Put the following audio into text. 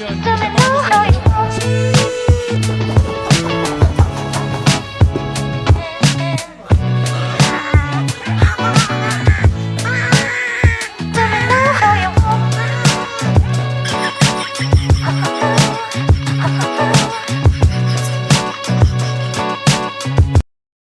우리? Muchas gracias, afición.